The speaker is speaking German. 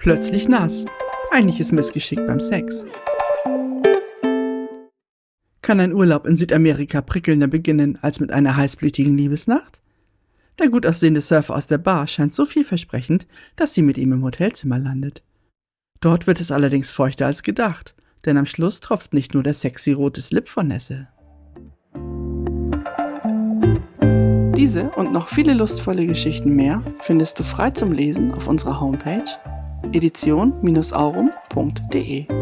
plötzlich nass. Peinliches Missgeschick beim Sex. Kann ein Urlaub in Südamerika prickelnder beginnen als mit einer heißblütigen Liebesnacht? Der gut aussehende Surfer aus der Bar scheint so vielversprechend, dass sie mit ihm im Hotelzimmer landet. Dort wird es allerdings feuchter als gedacht, denn am Schluss tropft nicht nur der sexy rote Slip von Nesse. Diese und noch viele lustvolle Geschichten mehr findest du frei zum Lesen auf unserer Homepage edition-aurum.de.